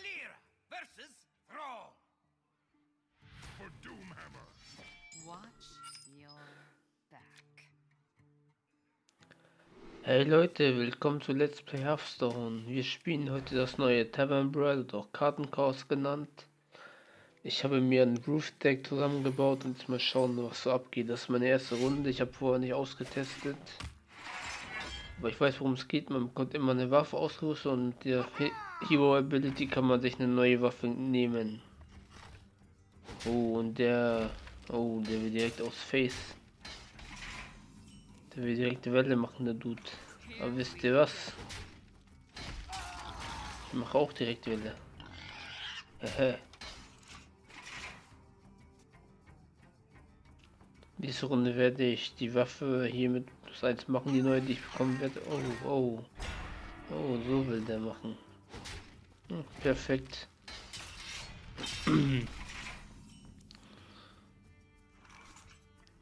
Valera versus Thrall. For Doomhammer. Watch your back. Hey Leute, willkommen zu Let's Play Hearthstone. Wir spielen heute das neue Tavern Brawl, oder auch Kartenchaos genannt. Ich habe mir ein Roof Deck zusammengebaut und jetzt mal schauen, was so abgeht. Das ist meine erste Runde. Ich habe vorher nicht ausgetestet. Aber ich weiß, worum es geht. Man bekommt immer eine Waffe ausgerüstet und der Hero Ability kann man sich eine neue Waffe nehmen. Oh, und der... Oh, der will direkt aus Face. Der will direkt Welle machen, der Dude. Aber wisst ihr was? Ich mache auch direkt Welle. Hehe. Diese Runde werde ich die Waffe hier 1 machen, die neue, die ich bekommen werde. Oh, oh. Oh, so will der machen. Hm, perfekt.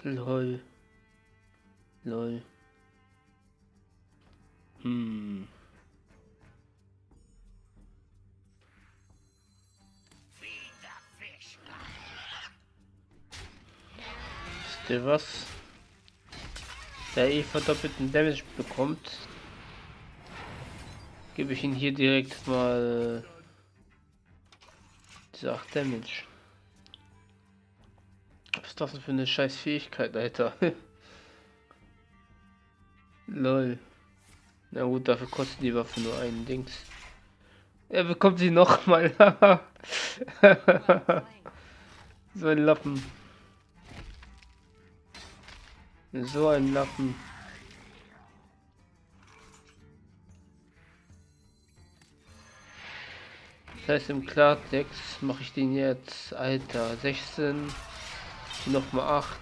Lol. Lol. Hm. Wisst ihr was? Der eh verdoppelten Damage bekommt, gebe ich ihn hier direkt mal diese 8 Damage. Was ist das denn für eine scheiß Fähigkeit, Alter? Lol. Na gut, dafür kostet die Waffe nur einen Dings. Er bekommt sie noch mal. so ein Lappen. So ein Lappen. Das heißt im Klartext mache ich den jetzt, Alter, 16, nochmal 8.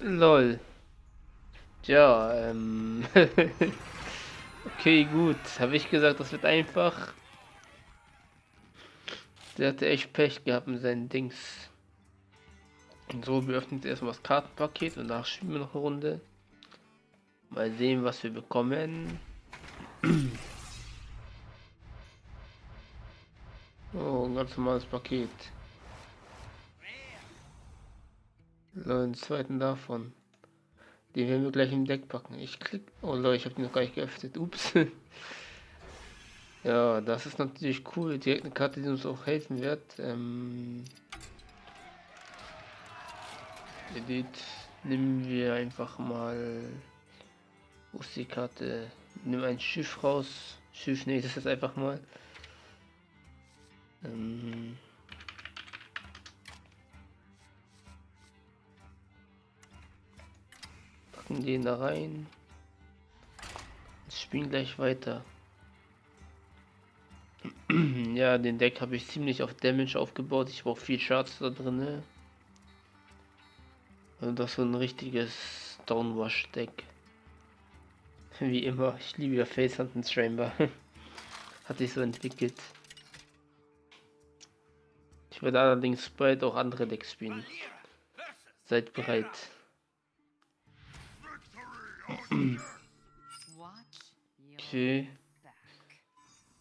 Lol. Ja, ähm. okay, gut. Habe ich gesagt, das wird einfach. Der hatte echt Pech gehabt mit seinen Dings. Und so, wir öffnen erstmal das Kartenpaket und danach spielen wir noch eine Runde. Mal sehen, was wir bekommen. Oh, ganz normales Paket. Lol, einen zweiten davon. Den werden wir gleich im Deck packen. Ich klick. Oh Leute, ich habe den noch gar nicht geöffnet. Ups. ja, das ist natürlich cool. Direkt eine Karte, die uns auch helfen wird. Ähm Edit nehmen wir einfach mal. Wo ist die Karte? Nimm ein Schiff raus. Schiff, nee, das ist einfach mal. Ähm packen den da rein. Spielen gleich weiter. ja, den Deck habe ich ziemlich auf Damage aufgebaut. Ich brauche viel Charts da drin. Also das ist so ein richtiges Downwash Deck. Wie immer, ich liebe ja Face Hunt Chamber. Hat sich so entwickelt. Ich werde allerdings bald auch andere Decks spielen. Seid bereit. Okay,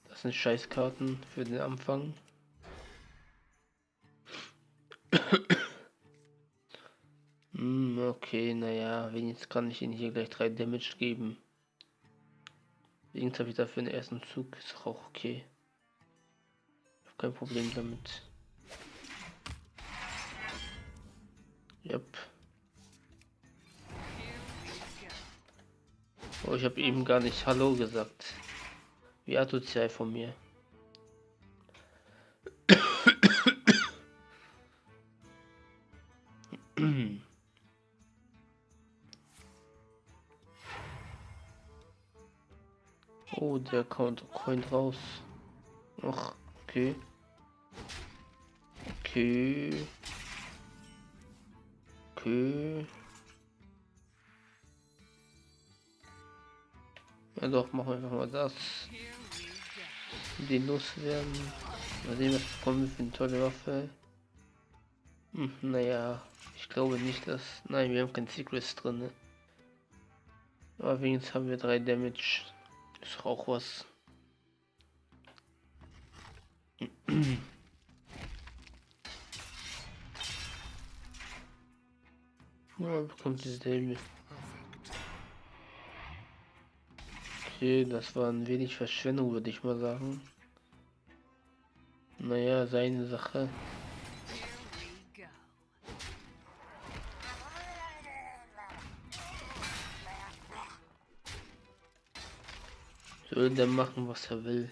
das sind Scheißkarten für den Anfang. Hm, okay, naja, wenigstens kann ich ihnen hier gleich drei Damage geben. Wenigstens habe ich dafür den ersten Zug, ist auch okay. Ich habe kein Problem damit. Yep. Oh, ich habe eben gar nicht Hallo gesagt. Wie asozial von mir. Der Coin raus. Ach, okay. Okay. Okay. Ja doch, machen wir einfach mal das. Den loswerden. Mal sehen, was bekommen wir für eine tolle Waffe. Hm, naja, ich glaube nicht, dass... Nein, wir haben kein Secrets drin. Ne? Aber wenigstens haben wir drei Damage. Ist auch was. Ja, bekommt diese Helme. Okay, das war ein wenig Verschwendung, würde ich mal sagen. Naja, seine Sache. Soll der machen, was er will.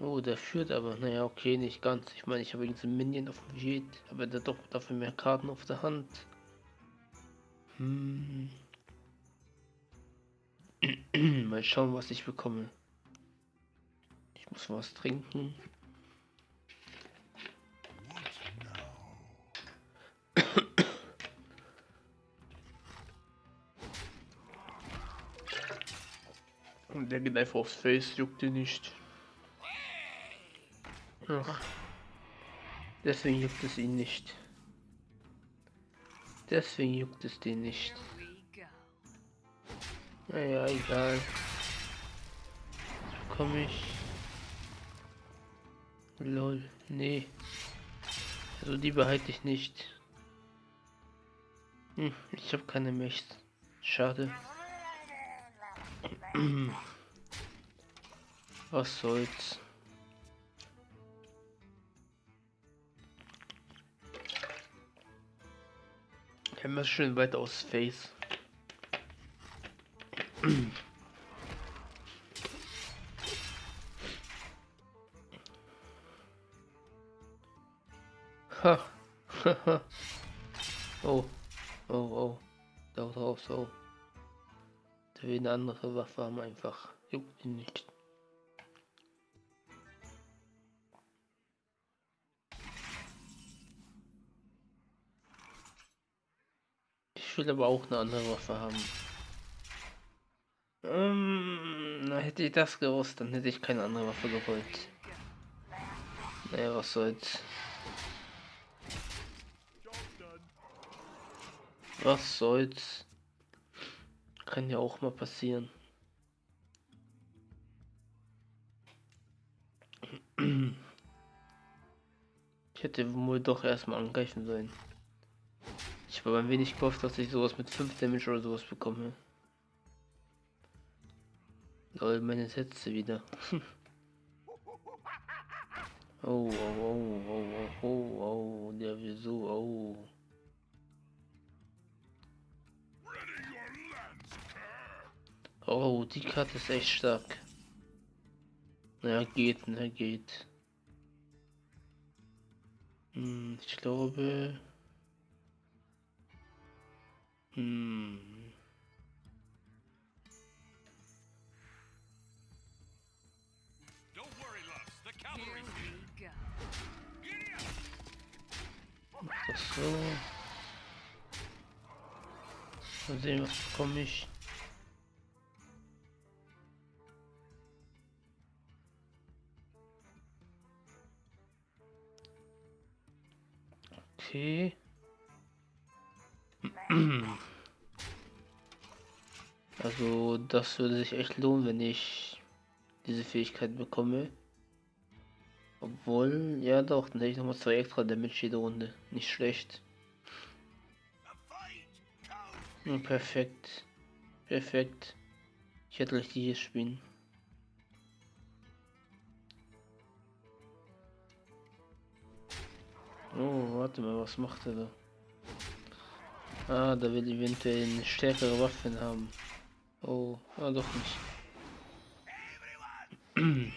Oh, der führt aber. Naja, okay, nicht ganz. Ich meine, ich habe irgendeinen Minion auf dem Jet, aber der doch dafür mehr Karten auf der Hand. Hm. Mal schauen, was ich bekomme. Ich muss was trinken. Der geht einfach aufs Face, juckt ihn nicht. Ach. Deswegen juckt es ihn nicht. Deswegen juckt es den nicht. Naja, egal. Komm ich. Lol, nee. Also die behalte ich nicht. Hm, ich habe keine Mechs. Schade. Was soll's. Hämmer schön weit aus Face. Ha. oh. Oh, oh. Da drauf so. Der will eine andere Waffe haben einfach. Juckt ihn nicht. Ich will aber auch eine andere Waffe haben. Ähm, hätte ich das gewusst, dann hätte ich keine andere Waffe gewollt. Naja, was soll's. Was soll's. Kann ja auch mal passieren. Ich hätte wohl doch erstmal angreifen sollen. Ich habe ein wenig gehofft, dass ich sowas mit 5 Damage oder sowas bekomme. Lol, meine Sätze wieder. oh, oh, oh, oh, oh, oh, oh, der wieso, oh. Oh, die Karte ist echt stark. Naja, geht, ne, geht. Hm, ich glaube. Hm. Don't worry, loves. The Here cavalry's we here. go. Giddy up! Mach das so. Mal sehen, was bekomme ich. Okay. Also das würde sich echt lohnen, wenn ich diese Fähigkeit bekomme. Obwohl, ja doch, dann hätte ich nochmal zwei extra Damage jede Runde. Nicht schlecht. Ja, perfekt. Perfekt. Ich hätte richtig hier spielen. Oh, warte mal, was macht er da? Ah, da will eventuell eine stärkere Waffen haben. Oh, ah, doch nicht.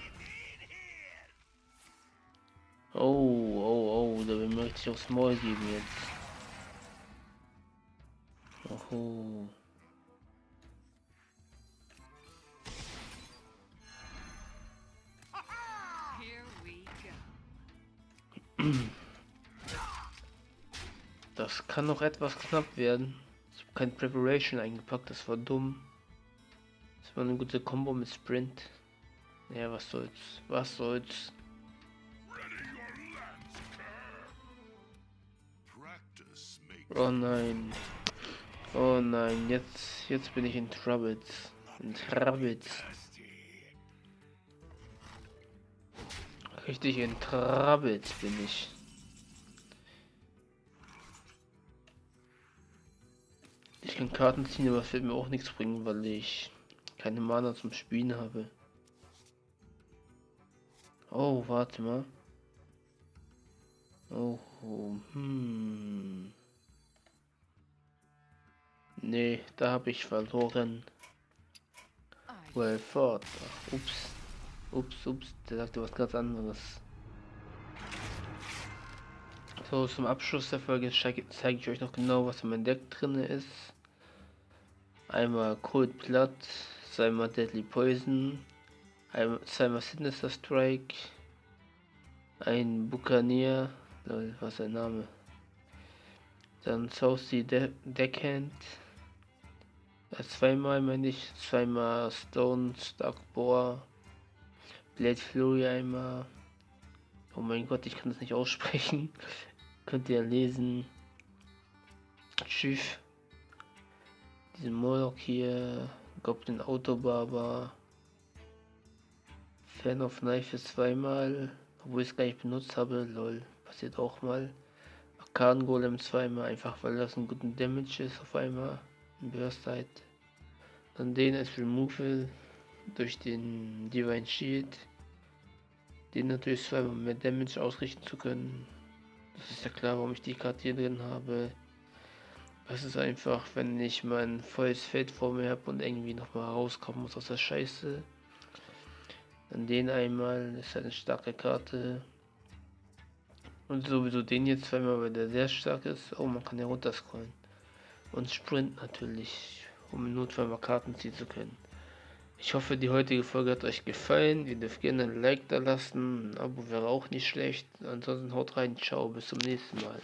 Oh, oh, oh, da mir richtig aufs Maul geben jetzt. Oho. Das kann noch etwas knapp werden. Ich habe kein Preparation eingepackt, das war dumm. War eine gute Combo mit Sprint. Ja, was soll's. Was soll's. Oh nein. Oh nein, jetzt, jetzt bin ich in Troubles. In Troubles. Richtig entrabbelt bin ich. Ich kann Karten ziehen, aber es wird mir auch nichts bringen, weil ich keine Mana zum Spielen habe. Oh, warte mal. Oh, hm. Nee, da habe ich verloren. Well fought. Ups. Ups, ups, der sagte was ganz anderes. So, zum Abschluss der Folge zeige zeige ich euch noch genau, was in meinem Deck drin ist. Einmal Cold Blood, zweimal Deadly Poison, zweimal Sinister Strike, ein Buccaneer, lol, was sein Name? Dann Saucy De Deckhand, äh, zweimal meine ich, zweimal Stone Starkboar, Blade Fury einmal. Oh mein Gott, ich kann das nicht aussprechen. Könnt ihr lesen. Schiff. Diesen Moloch hier. Goblin Autobarber. Fan of Knife ist zweimal. Obwohl ich es gar nicht benutzt habe. Lol. Passiert auch mal. Arkan Golem zweimal. Einfach weil das einen guten Damage ist auf einmal. Im Burst Side. Dann den als Removal durch den Divine Shield. Den natürlich zweimal mehr Damage ausrichten zu können. Das ist ja klar, warum ich die Karte hier drin habe. Es ist einfach, wenn ich mein volles Feld vor mir habe und irgendwie nochmal rauskommen muss aus der Scheiße. Dann den einmal, ist eine starke Karte. Und sowieso den jetzt zweimal, weil der sehr stark ist. Oh, man kann ja runterscrollen. Und Sprint natürlich, um im Notfall mal Karten ziehen zu können. Ich hoffe, die heutige Folge hat euch gefallen. Ihr dürft gerne ein Like da lassen. Ein Abo wäre auch nicht schlecht. Ansonsten haut rein. Ciao, bis zum nächsten Mal.